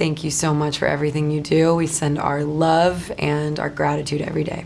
Thank you so much for everything you do. We send our love and our gratitude every day.